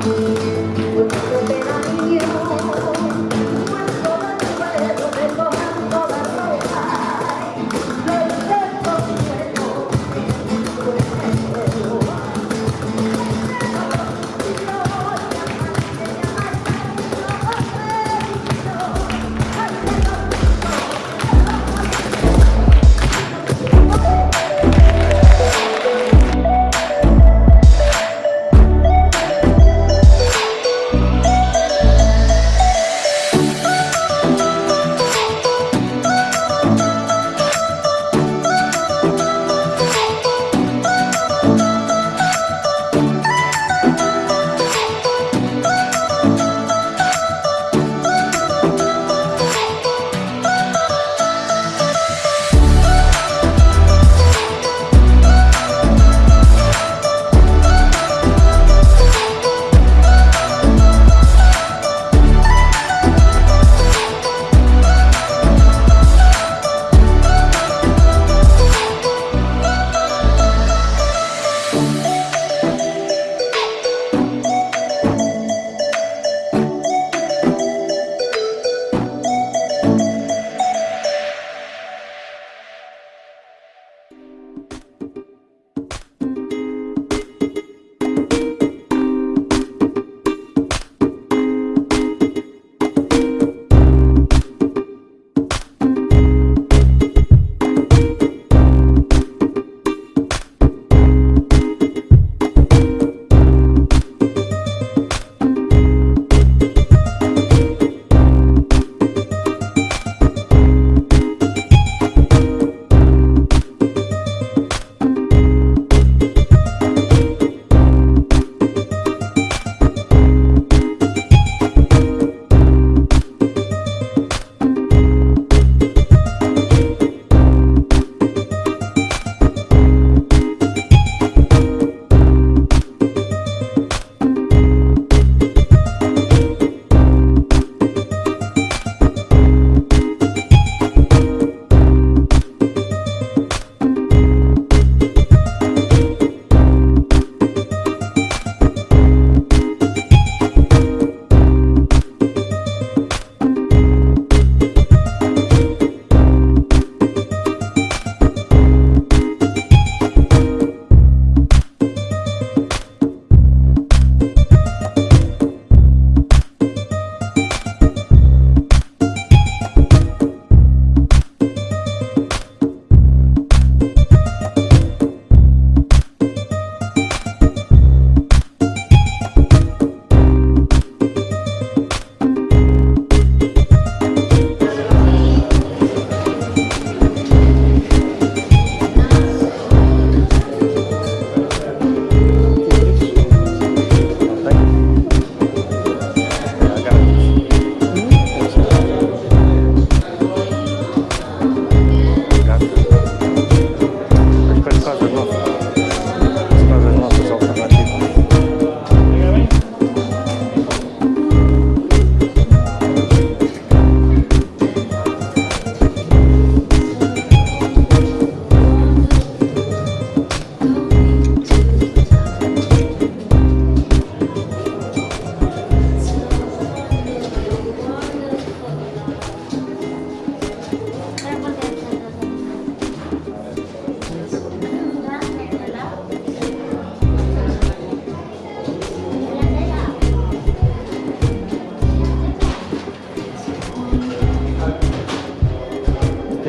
Música